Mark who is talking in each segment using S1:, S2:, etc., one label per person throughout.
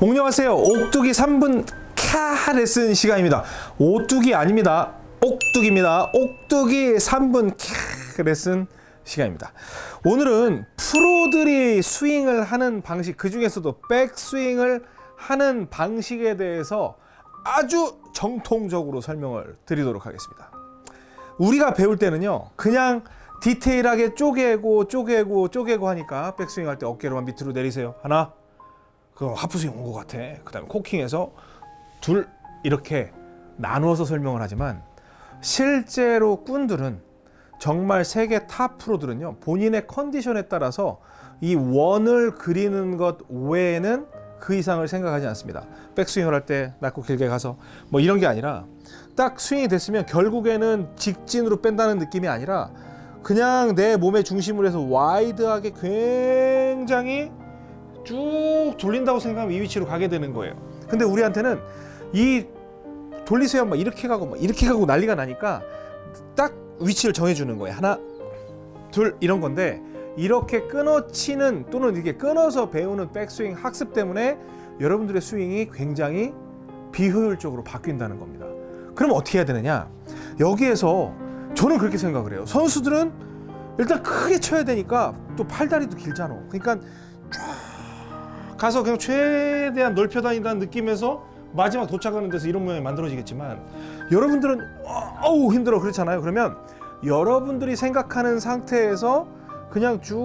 S1: 안녕하세요. 옥두기 3분 캬 레슨 시간입니다. 오뚜기 아닙니다. 옥두기입니다. 옥두기 3분 캬 레슨 시간입니다. 오늘은 프로들이 스윙을 하는 방식, 그 중에서도 백스윙을 하는 방식에 대해서 아주 정통적으로 설명을 드리도록 하겠습니다. 우리가 배울 때는요, 그냥 디테일하게 쪼개고 쪼개고 쪼개고 하니까 백스윙 할 때 어깨로만 밑으로 내리세요. 하나, 그 하프스윙 온 것 같아. 그 다음에 cocking해서 둘 이렇게 나누어서 설명을 하지만 실제로 꾼들은 정말 세계 탑 프로들은요 본인의 컨디션에 따라서 이 원을 그리는 것 외에는 그 이상을 생각하지 않습니다. 백스윙을 할 때 낮고 길게 가서 뭐 이런 게 아니라 딱 스윙이 됐으면 결국에는 직진으로 뺀다는 느낌이 아니라 그냥 내 몸의 중심으로 해서 wide하게 굉장히 쭉 돌린다고 생각하면 이 위치로 가게 되는 거예요. 근데 우리한테는 이 돌리세요 막 이렇게 가고 막 이렇게 가고 난리가 나니까 딱 위치를 정해주는 거예요. 하나, 둘 이런 건데 이렇게 끊어치는 또는 이렇게 끊어서 배우는 백스윙 학습 때문에 여러분들의 스윙이 굉장히 비효율적으로 바뀐다는 겁니다. 그럼 어떻게 해야 되느냐? 여기에서 저는 그렇게 생각을 해요. 선수들은 일단 크게 쳐야 되니까 또 팔다리도 길잖아. 그러니까 쫙 가서 그냥 최대한 넓혀 다닌다는 느낌에서 마지막 도착하는 데서 이런 모양이 만들어지겠지만 여러분들은 어우 힘들어 그렇잖아요. 그러면 여러분들이 생각하는 상태에서 그냥 쭉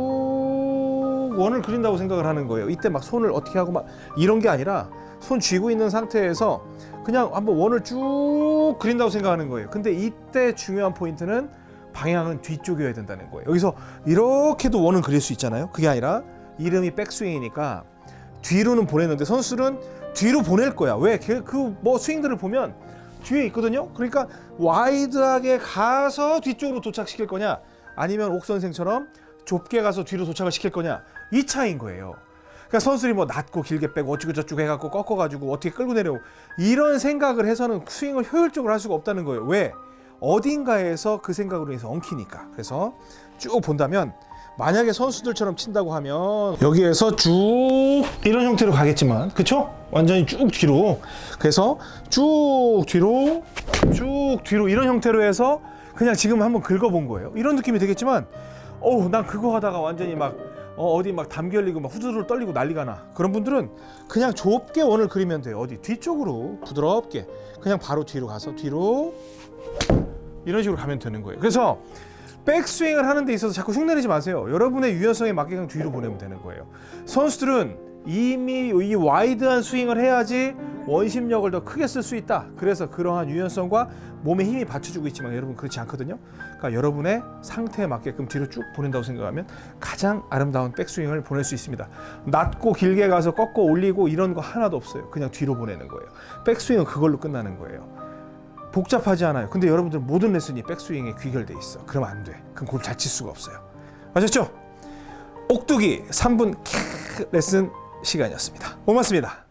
S1: 원을 그린다고 생각을 하는 거예요. 이때 막 손을 어떻게 하고 막 이런 게 아니라 손 쥐고 있는 상태에서 그냥 한번 원을 쭉 그린다고 생각하는 거예요. 근데 이때 중요한 포인트는 방향은 뒤쪽이어야 된다는 거예요. 여기서 이렇게도 원을 그릴 수 있잖아요. 그게 아니라 이름이 백스윙이니까 뒤로는 보냈는데 선수는 뒤로 보낼 거야. 왜? 그 뭐 스윙들을 보면 뒤에 있거든요. 그러니까 wide하게 가서 뒤쪽으로 도착시킬 거냐, 아니면 옥 선생처럼 좁게 가서 뒤로 도착을 시킬 거냐 이 차이인 거예요. 그러니까 선수들이 뭐 낮고 길게 빼고 어쩌고 저쩌고 해갖고 꺾어가지고 어떻게 끌고 내려오고 이런 생각을 해서는 스윙을 효율적으로 할 수가 없다는 거예요. 왜? 어딘가에서 그 생각으로 인해서 엉키니까. 그래서 쭉 본다면 만약에 선수들처럼 친다고 하면 여기에서 쭉 이런 형태로 가겠지만 그쵸? 완전히 쭉 뒤로. 그래서 쭉 뒤로 쭉 뒤로 이런 형태로 해서 그냥 지금 한번 긁어본 거예요. 이런 느낌이 되겠지만 어우 난 그거 하다가 완전히 막 어, 어디 막 담기 열리고 막 후두들 떨리고 난리가 나. 그런 분들은 그냥 좁게 원을 그리면 돼요. 어디 뒤쪽으로 부드럽게. 그냥 바로 뒤로 가서 뒤로 이런 식으로 가면 되는 거예요 그래서 백스윙을 하는 데 있어서 자꾸 흉내내지 마세요. 여러분의 유연성에 맞게 그냥 뒤로 보내면 되는 거예요. 선수들은 이미 이 와이드한 스윙을 해야지 원심력을 더 크게 쓸 수 있다. 그래서 그러한 유연성과 몸에 힘이 받쳐주고 있지만 여러분 그렇지 않거든요. 그러니까 여러분의 상태에 맞게끔 뒤로 쭉 보낸다고 생각하면 가장 아름다운 백스윙을 보낼 수 있습니다. 낮고 길게 가서 꺾어 올리고 이런 거 하나도 없어요. 그냥 뒤로 보내는 거예요. 백스윙은 그걸로 끝나는 거예요. 복잡하지 않아요. 근데 여러분들 모든 레슨이 백스윙에 귀결돼 있어. 그러면 안 돼. 그럼 골 잘 칠 수가 없어요. 아셨죠? 옥두기 3분 레슨 시간이었습니다. 고맙습니다.